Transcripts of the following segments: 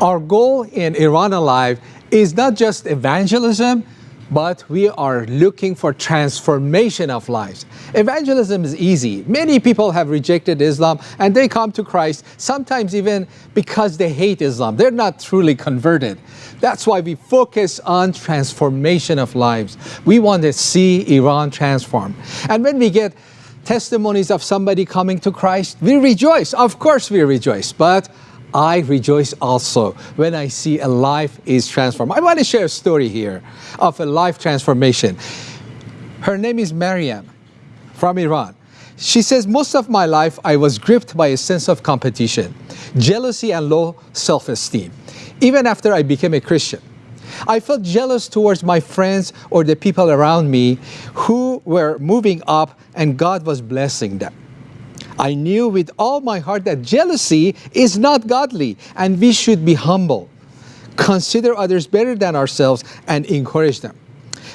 Our goal in Iran Alive is not just evangelism, but we are looking for transformation of lives. Evangelism is easy. Many people have rejected Islam and they come to Christ, sometimes even because they hate Islam. They're not truly converted. That's why we focus on transformation of lives. We want to see Iran transform. And when we get testimonies of somebody coming to Christ, we rejoice. Of course we rejoice, but I rejoice also when I see a life is transformed. I want to share a story here of a life transformation. Her name is Mariam from Iran. She says, most of my life I was gripped by a sense of competition, jealousy and low self-esteem, even after I became a Christian. I felt jealous towards my friends or the people around me who were moving up and God was blessing them. I knew with all my heart that jealousy is not godly and we should be humble, consider others better than ourselves and encourage them.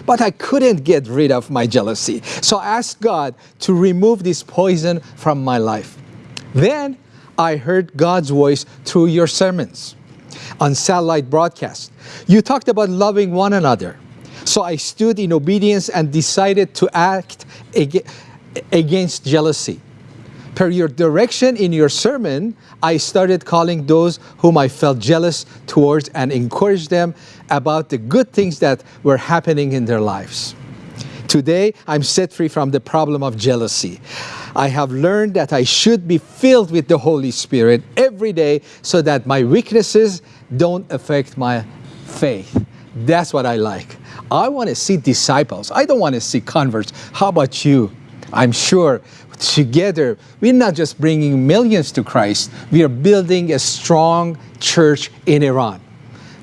But I couldn't get rid of my jealousy. So I asked God to remove this poison from my life. Then I heard God's voice through your sermons on satellite broadcast. You talked about loving one another. So I stood in obedience and decided to act against jealousy. Per your direction in your sermon, I started calling those whom I felt jealous towards and encouraged them about the good things that were happening in their lives. Today, I'm set free from the problem of jealousy. I have learned that I should be filled with the Holy Spirit every day so that my weaknesses don't affect my faith. That's what I like. I want to see disciples. I don't want to see converts. How about you? I'm sure together, we're not just bringing millions to Christ, we are building a strong church in Iran.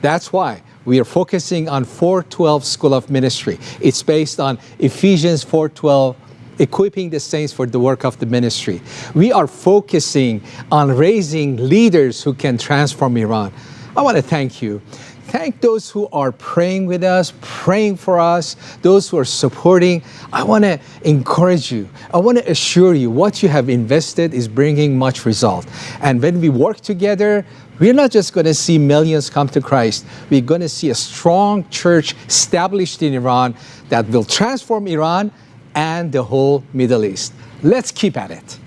That's why we are focusing on 412 School of Ministry. It's based on Ephesians 412 equipping the saints for the work of the ministry. We are focusing on raising leaders who can transform Iran. I want to thank you thank those who are praying with us, praying for us, those who are supporting. I want to encourage you. I want to assure you what you have invested is bringing much result. And when we work together, we're not just going to see millions come to Christ. We're going to see a strong church established in Iran that will transform Iran and the whole Middle East. Let's keep at it.